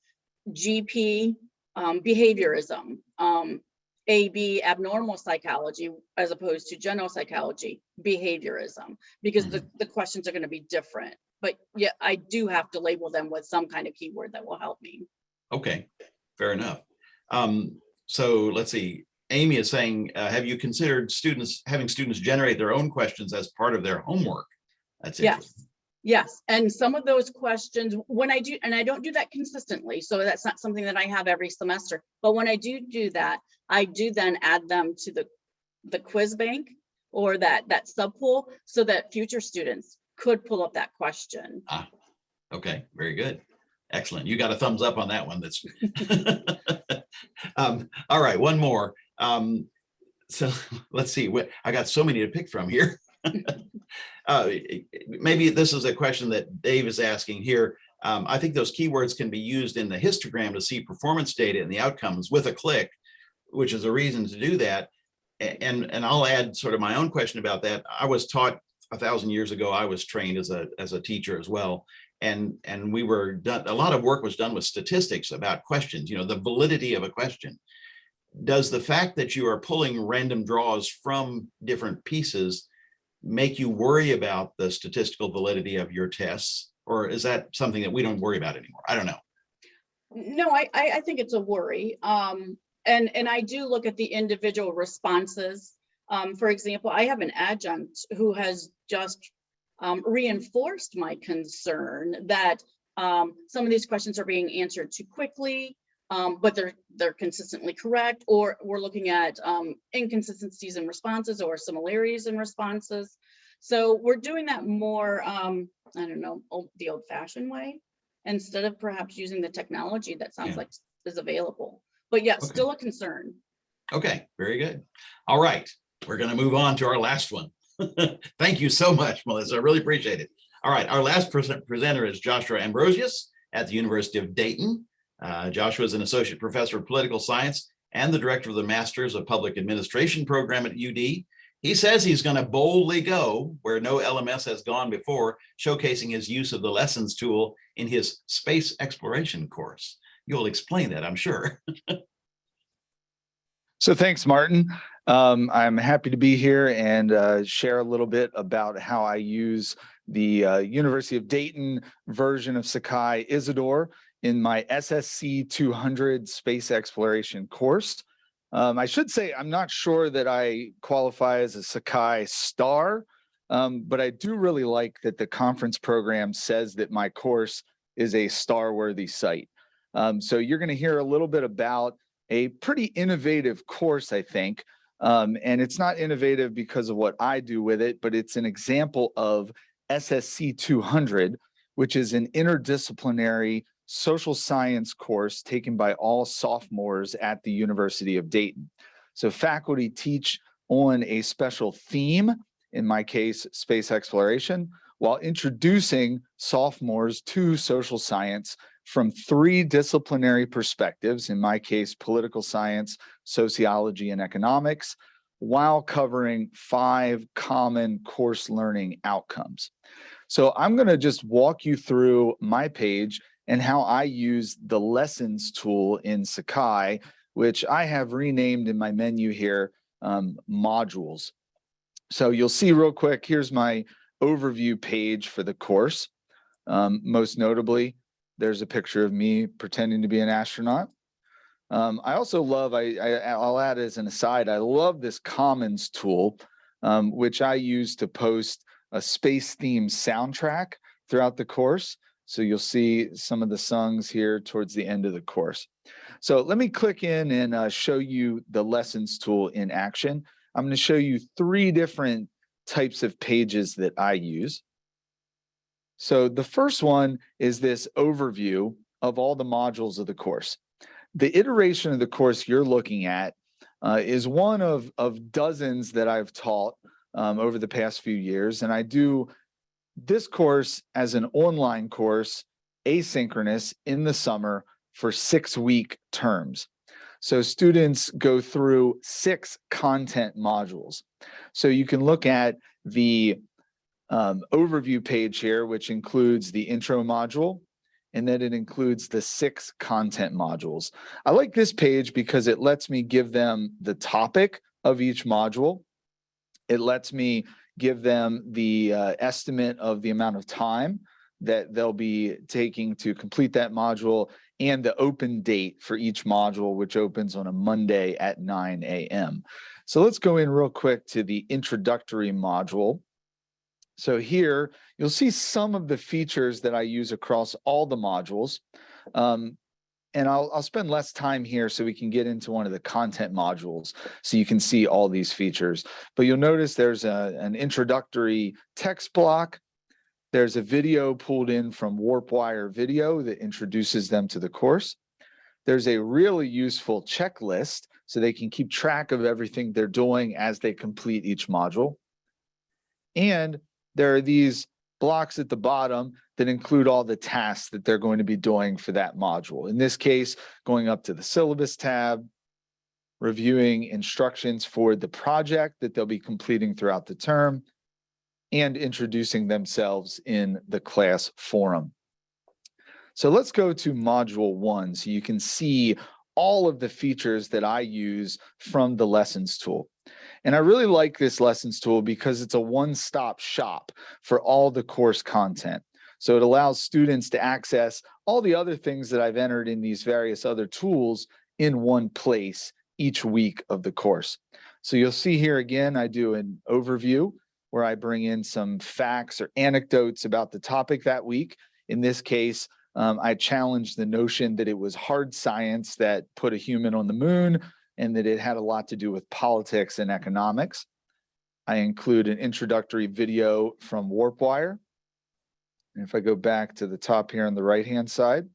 S6: GP um, behaviorism, um, AB abnormal psychology as opposed to general psychology behaviorism, because the, the questions are going to be different. But yeah, I do have to label them with some kind of keyword that will help me.
S1: Okay, fair enough. Um, so let's see, Amy is saying, uh, have you considered students, having students generate their own questions as part of their homework? That's interesting.
S6: Yes, yes. And some of those questions, when I do, and I don't do that consistently, so that's not something that I have every semester. But when I do do that, I do then add them to the, the quiz bank or that, that subpool so that future students could pull up that question.
S1: Ah, Okay, very good. Excellent. You got a thumbs up on that one. That's. Um, all right, one more. Um, so let's see, what, I got so many to pick from here. Uh, maybe this is a question that Dave is asking here. Um, I think those keywords can be used in the histogram to see performance data and the outcomes with a click, which is a reason to do that. And, and I'll add sort of my own question about that. I was taught a thousand years ago, I was trained as a, as a teacher as well. And, and we were done, a lot of work was done with statistics about questions, you know, the validity of a question. Does the fact that you are pulling random draws from different pieces make you worry about the statistical validity of your tests? Or is that something that we don't worry about anymore? I don't know.
S6: No, I, I, think it's a worry. Um, and, and I do look at the individual responses. Um, for example, I have an adjunct who has just um, reinforced my concern that um, some of these questions are being answered too quickly, um, but they're, they're consistently correct, or we're looking at um, inconsistencies in responses or similarities in responses. So we're doing that more, um, I don't know, old- the old fashioned way instead of perhaps using the technology that sounds
S1: Yeah.
S6: like is available. But yeah,
S1: Okay.
S6: still a concern.
S1: Okay, very good. All right, we're going to move on to our last one. Thank you so much, Melissa. I really appreciate it. All right, our last present- presenter is Joshua Ambrosius at the University of Dayton. Uh, Joshua is an associate professor of political science and the director of the Masters of Public Administration program at UD. He says he's going to boldly go where no LMS has gone before, showcasing his use of the lessons tool in his space exploration course. You'll explain that, I'm sure.
S8: So thanks, Martin. Um, I'm happy to be here and uh, share a little bit about how I use the uh, University of Dayton version of Sakai Isidore in my SSC 200 space exploration course. Um, I should say I'm not sure that I qualify as a Sakai star, um, but I do really like that the conference program says that my course is a star-worthy site. Um, so you're going to hear a little bit about a pretty innovative course, I think. Um, and it's not innovative because of what I do with it, but it's an example of SSC 200, which is an interdisciplinary social science course taken by all sophomores at the University of Dayton. So faculty teach on a special theme, in my case, space exploration, while introducing sophomores to social science from three disciplinary perspectives, in my case, political science, sociology, and economics, while covering five common course learning outcomes. So I'm going to just walk you through my page and how I use the lessons tool in Sakai, which I have renamed in my menu here, um, modules. So you'll see real quick, here's my overview page for the course. Um, most notably, there's a picture of me pretending to be an astronaut. Um, I also love, I, I, I'll add as an aside, I love this Commons tool, um, which I use to post a space themed soundtrack throughout the course. So you'll see some of the songs here towards the end of the course. So let me click in and uh, show you the lessons tool in action. I'm going to show you three different types of pages that I use. So the first one is this overview of all the modules of the course. The iteration of the course you're looking at uh, is one of, of dozens that I've taught um, over the past few years. And I do this course as an online course, asynchronous in the summer for six week terms. So students go through six content modules. So you can look at the um, overview page here, which includes the intro module, and then it includes the six content modules. I like this page because it lets me give them the topic of each module. It lets me give them the uh, estimate of the amount of time that they'll be taking to complete that module and the open date for each module, which opens on a Monday at 9 a.m. So let's go in real quick to the introductory module. So here you'll see some of the features that I use across all the modules. Um, and I'll, I'll spend less time here so we can get into one of the content modules so you can see all these features. But you'll notice there's a, an introductory text block. There's a video pulled in from WarpWire video that introduces them to the course. There's a really useful checklist so they can keep track of everything they're doing as they complete each module. And there are these blocks at the bottom that include all the tasks that they're going to be doing for that module. In this case, going up to the syllabus tab, reviewing instructions for the project that they'll be completing throughout the term, and introducing themselves in the class forum. So let's go to module one so you can see all of the features that I use from the lessons tool. And I really like this lessons tool because it's a one-stop shop for all the course content. So it allows students to access all the other things that I've entered in these various other tools in one place each week of the course. So you'll see here again, I do an overview where I bring in some facts or anecdotes about the topic that week. In this case, um, I challenged the notion that it was hard science that put a human on the moon and that it had a lot to do with politics and economics. I include an introductory video from WarpWire. And if I go back to the top here on the right-hand side,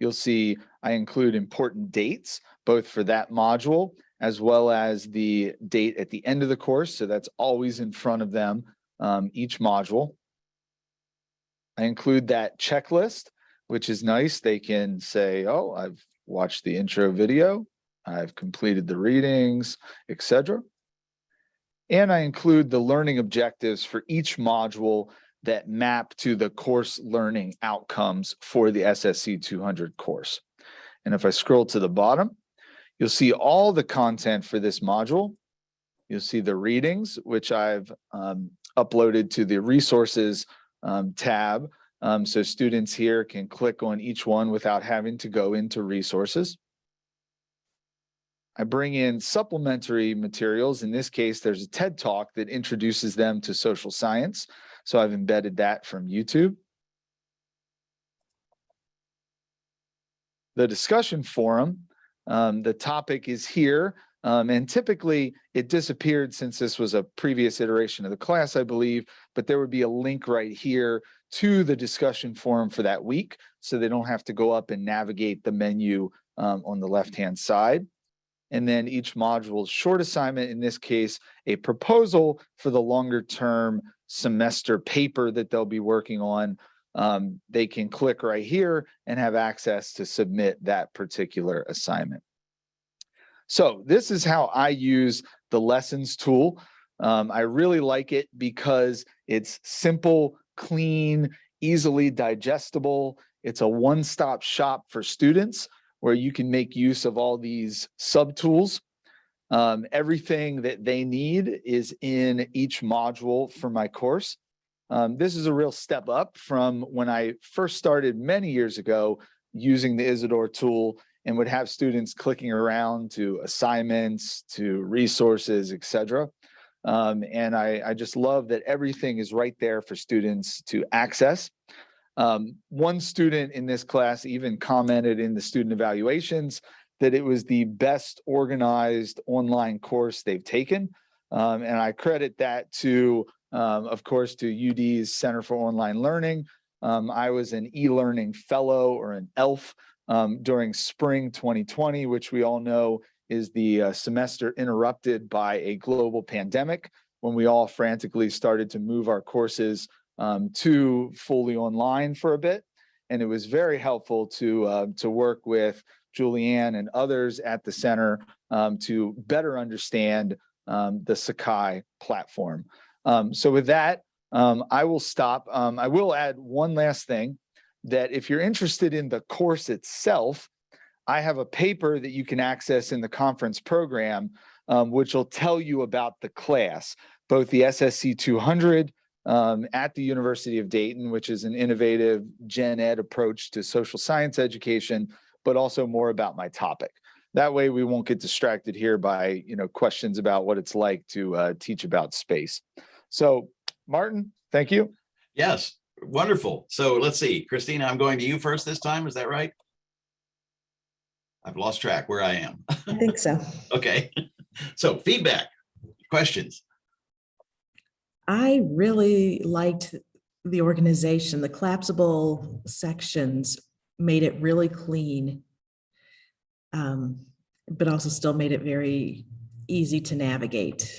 S8: you'll see I include important dates, both for that module as well as the date at the end of the course. So that's always in front of them, um, each module. I include that checklist, which is nice. They can say, oh, I've watched the intro video. I've completed the readings, etc. And I include the learning objectives for each module that map to the course learning outcomes for the SSC 200 course. And if I scroll to the bottom, you'll see all the content for this module. You'll see the readings, which I've um, uploaded to the resources um, tab. Um, so students here can click on each one without having to go into resources. I bring in supplementary materials. In this case, there's a TED Talk that introduces them to social science. So I've embedded that from YouTube. The discussion forum, um, the topic is here. Um, and typically it disappeared since this was a previous iteration of the class, I believe, but there would be a link right here to the discussion forum for that week. So they don't have to go up and navigate the menu um, on the left-hand side and then each module short assignment, in this case, a proposal for the longer term semester paper that they'll be working on. Um, they can click right here and have access to submit that particular assignment. So this is how I use the lessons tool. Um, I really like it because it's simple, clean, easily digestible. It's a one-stop shop for students where you can make use of all these subtools. Um, everything that they need is in each module for my course. Um, this is a real step up from when I first started many years ago using the Isidore tool and would have students clicking around to assignments, to resources, etc. Um, and I, I just love that everything is right there for students to access. Um, one student in this class even commented in the student evaluations that it was the best organized online course they've taken. Um, and I credit that to, um, of course, to UD's Center for Online Learning. Um, I was an e-learning fellow or an ELF um, during spring 2020, which we all know is the uh, semester interrupted by a global pandemic when we all frantically started to move our courses um, to fully online for a bit. And it was very helpful to uh, to work with Julianne and others at the center um, to better understand um, the Sakai platform. Um, so with that, um, I will stop. I will add one last thing that if you're interested in the course itself, I have a paper that you can access in the conference program, which will tell you about the class, both the SSC 200 um, at the University of Dayton, which is an innovative gen ed approach to social science education, but also more about my topic. That way we won't get distracted here by, you know, questions about what it's like to uh, teach about space. So Martin, thank you.
S1: Yes, wonderful. So let's see, Christina, I'm going to you first this time. Is that right? I've lost track where I am.
S4: I think so.
S1: Okay, so feedback, questions.
S4: I really liked the organization. The collapsible sections made it really clean. um, But also still made it very easy to navigate.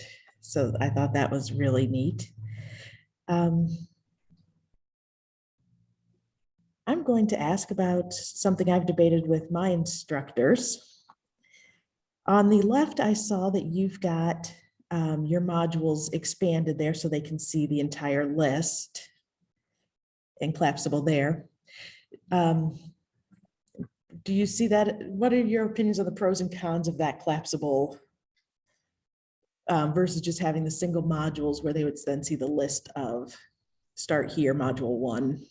S4: So I thought that was really neat. Um, I'm going to ask about something I've debated with my instructors. On the left, I saw that you've got um, your modules expanded there so they can see the entire list and collapsible there. Um, Do you see that? What are your opinions on the pros and cons of that collapsible um, versus just having the single modules where they would then see the list of start here, module one?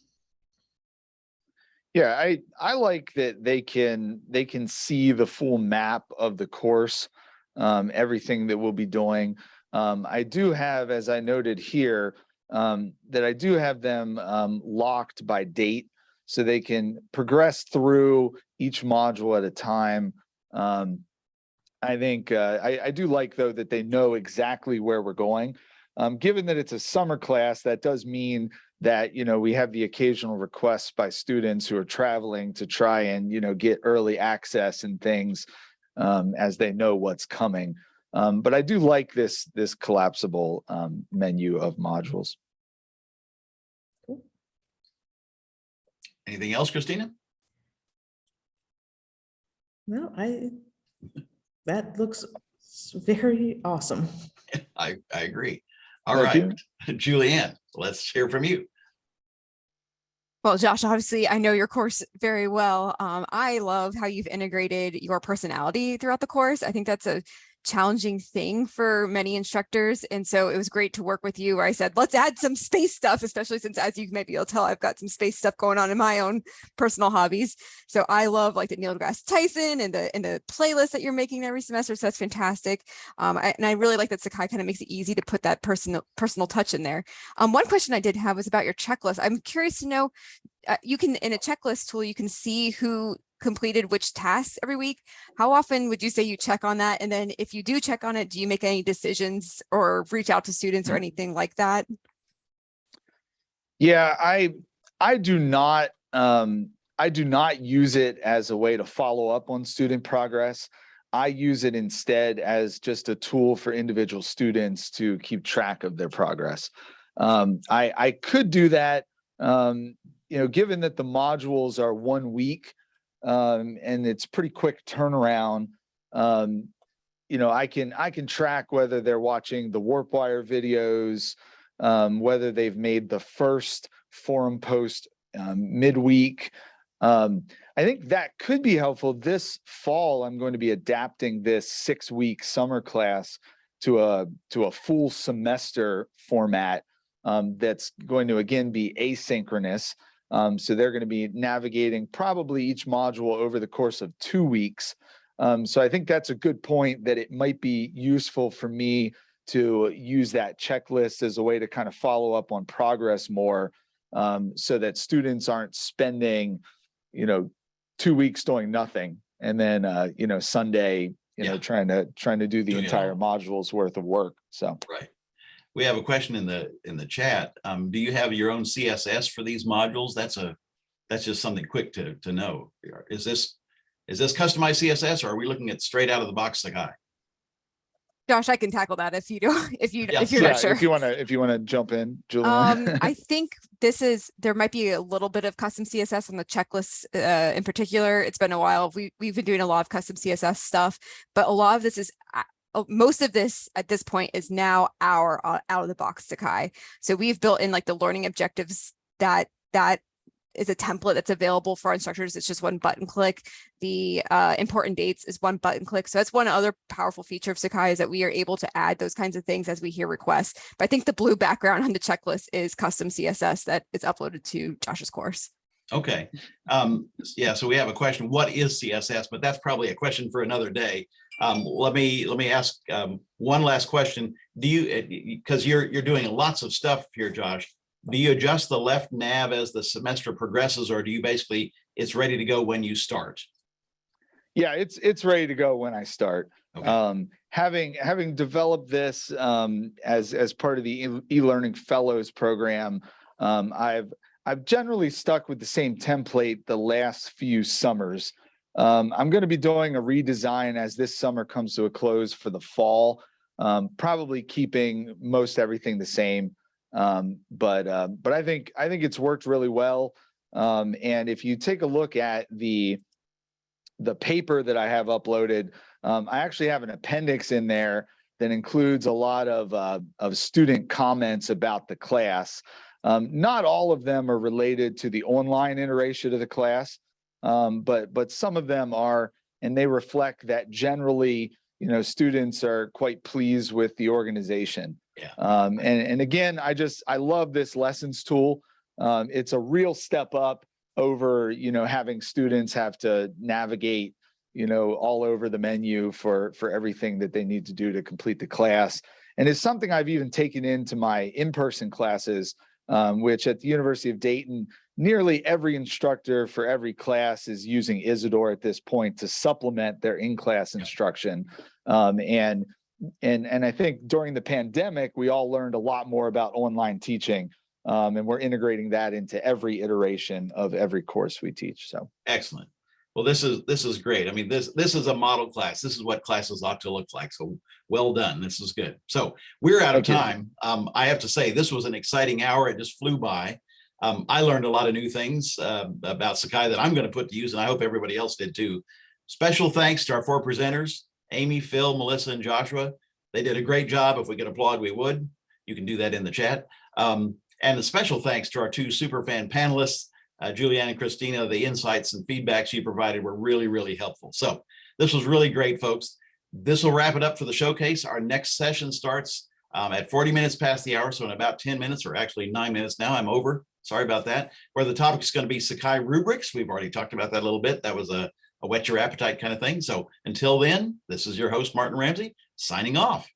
S8: Yeah, I, I like that they can, they can see the full map of the course, um, everything that we'll be doing. Um, I do have, as I noted here, um, that I do have them, um, locked by date. So they can progress through each module at a time. Um, I think, uh, I, I do like though that they know exactly where we're going. Um, given that it's a summer class, that does mean that, you know, we have the occasional requests by students who are traveling to try and, you know, get early access and things um, as they know what's coming. Um, but I do like this, this collapsible um, menu of modules.
S1: Anything else, Christina?
S4: No, I, that looks very awesome.
S1: I, I agree. All
S8: Thank
S1: right,
S8: you.
S1: Julianne, let's hear from you.
S3: Well, Josh, obviously, I know your course very well. Um, I love how you've integrated your personality throughout the course. I think that's a challenging thing for many instructors. And so it was great to work with you where I said, let's add some space stuff, especially since as you maybe you'll tell, I've got some space stuff going on in my own personal hobbies. So I love like the Neil deGrasse Tyson and the and the playlist that you're making every semester. So that's fantastic. Um, I, and I really like that Sakai kind of makes it easy to put that personal personal touch in there. Um, one question I did have was about your checklist. I'm curious to know, uh, you can in a checklist tool, you can see who completed which tasks every week. How often would you say you check on that? And then if you do check on it, do you make any decisions or reach out to students or anything like that?
S8: Yeah, I, I do not, um, I do not use it as a way to follow up on student progress. I use it instead as just a tool for individual students to keep track of their progress. Um, I, I could do that, um, you know, given that the modules are one week, um, and it's pretty quick turnaround. Um, you know, I can, I can track whether they're watching the warp wire videos, um, whether they've made the first forum post um, midweek. Um, I think that could be helpful. This fall, I'm going to be adapting this six-week summer class to a to a full semester format um, that's going to again be asynchronous. Um, so they're going to be navigating probably each module over the course of two weeks. Um, so I think that's a good point that it might be useful for me to use that checklist as a way to kind of follow up on progress more um, so that students aren't spending, you know, two weeks doing nothing and then, uh, you know, Sunday, you know, trying to, trying to do the entire module's worth of work. So.
S1: Right. We have a question in the, in the chat. Um, do you have your own CSS for these modules? That's a, that's just something quick to, to know. Is this, is this customized CSS or are we looking at straight out of the box Sakai?
S3: Josh, I can tackle that if you do, if you,
S1: Yeah,
S3: if you're
S8: Yeah,
S3: not sure.
S8: If you want to, if you want to jump in, Julian.
S3: Um, I think this is, there might be a little bit of custom CSS on the checklist, uh, in particular. It's been a while. We, we've been doing a lot of custom CSS stuff, but a lot of this is, a- most of this at this point is now our uh, out of the box Sakai. So we've built in like the learning objectives that, that is a template that's available for instructors. It's just one button click. The uh, important dates is one button click. So that's one other powerful feature of Sakai is that we are able to add those kinds of things as we hear requests. But I think the blue background on the checklist is custom CSS that is uploaded to Josh's course.
S1: Okay, um, yeah, so we have a question, what is CSS? But that's probably a question for another day. Um, let me, let me ask, um, one last question. Do you, because you're, you're doing lots of stuff here, Josh. Do you adjust the left nav as the semester progresses, or do you basically, it's ready to go when you start?
S8: Yeah, it's, it's ready to go when I start.
S1: Okay.
S8: Um, having, having developed this, um, as, as part of the e- e-learning fellows program, um, I've, I've generally stuck with the same template the last few summers. Um, I'm going to be doing a redesign as this summer comes to a close for the fall. Um, probably keeping most everything the same. Um, but, uh, but I think, I think it's worked really well. Um, and if you take a look at the, the paper that I have uploaded, um, I actually have an appendix in there that includes a lot of, uh, of student comments about the class. Um, not all of them are related to the online iteration of the class, um, but, but some of them are, and they reflect that generally, you know, students are quite pleased with the organization.
S1: Yeah.
S8: Um, and, and again, I just, I love this lessons tool. Um, it's a real step up over, you know, having students have to navigate, you know, all over the menu for, for everything that they need to do to complete the class. And it's something I've even taken into my in-person classes, um, which at the University of Dayton, nearly every instructor for every class is using Isidore at this point to supplement their in-class instruction. Um, and, and, and I think during the pandemic, we all learned a lot more about online teaching. Um, and we're integrating that into every iteration of every course we teach. So.
S1: Excellent. Well, this is, this is great. I mean, this, this is a model class. This is what classes ought to look like. So well done. This is good. So we're out of time. Um, I have to say, this was an exciting hour. It just flew by. Um, I learned a lot of new things uh, about Sakai that I'm going to put to use, and I hope everybody else did too. Special thanks to our four presenters, Amy, Phil, Melissa, and Joshua. They did a great job. If we could applaud, we would. You can do that in the chat. Um, and a special thanks to our two super fan panelists, uh, Julianne and Christina. The insights and feedbacks you provided were really, really helpful. So this was really great, folks. This will wrap it up for the showcase. Our next session starts um, at 40 minutes past the hour. So in about 10 minutes, or actually nine minutes now, I'm over. Sorry about that. Where the topic is going to be Sakai rubrics. We've already talked about that a little bit. That was a, a whet your appetite kind of thing. So until then, this is your host, Martin Ramsey, signing off.